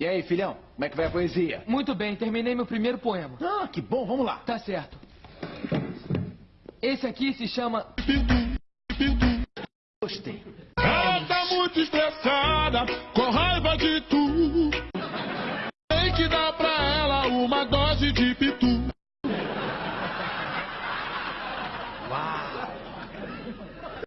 E aí, filhão, como é que vai a poesia? Muito bem, terminei meu primeiro poema. Ah, que bom, vamos lá. Tá certo. Esse aqui se chama... Gostei. Ela tá muito estressada, com raiva de tu. Tem que dar pra ela uma dose de pitu. Uau!